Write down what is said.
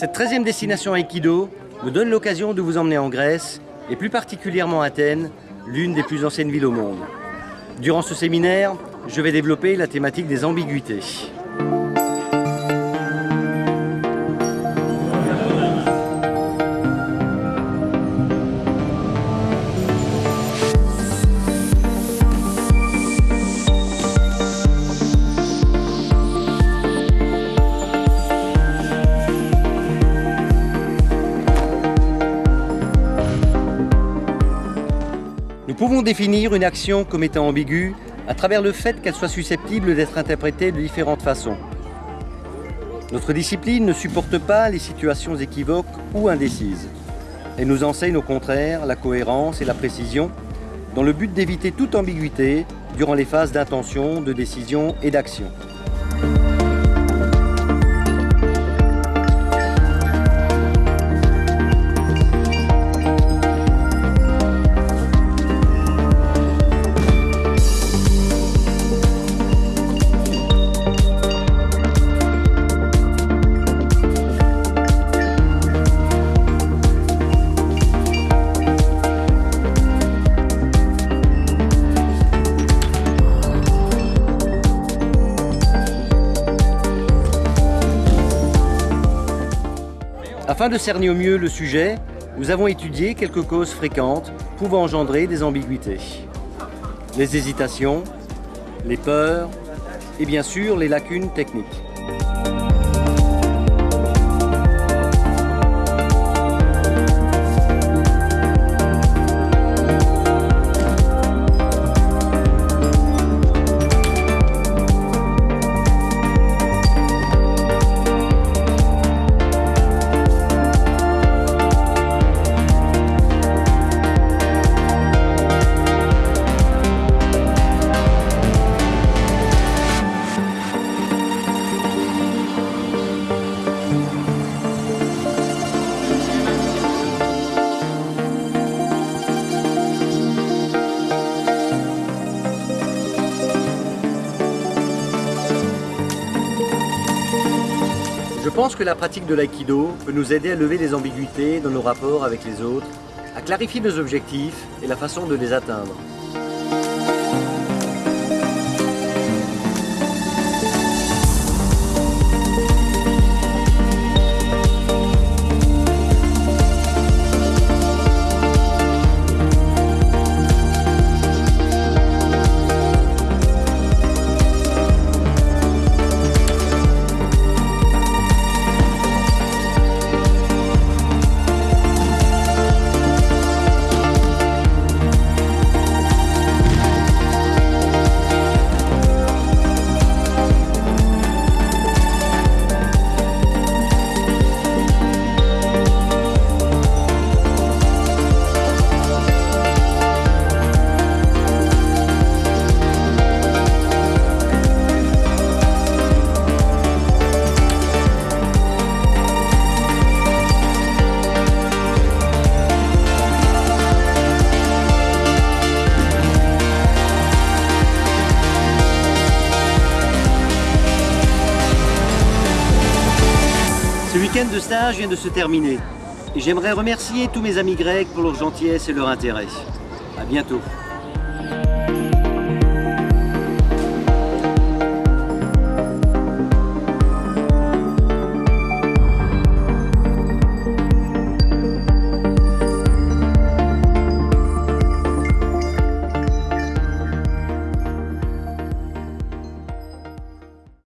Cette 13e destination Aikido me donne l'occasion de vous emmener en Grèce, et plus particulièrement à Athènes, l'une des plus anciennes villes au monde. Durant ce séminaire, je vais développer la thématique des ambiguïtés. Nous pouvons définir une action comme étant ambiguë à travers le fait qu'elle soit susceptible d'être interprétée de différentes façons. Notre discipline ne supporte pas les situations équivoques ou indécises. Elle nous enseigne au contraire la cohérence et la précision dans le but d'éviter toute ambiguïté durant les phases d'intention, de décision et d'action. Afin de cerner au mieux le sujet, nous avons étudié quelques causes fréquentes pouvant engendrer des ambiguïtés. Les hésitations, les peurs et bien sûr les lacunes techniques. Je pense que la pratique de l'aïkido peut nous aider à lever les ambiguïtés dans nos rapports avec les autres, à clarifier nos objectifs et la façon de les atteindre. Week-end de stage vient de se terminer et j'aimerais remercier tous mes amis grecs pour leur gentillesse et leur intérêt. À bientôt.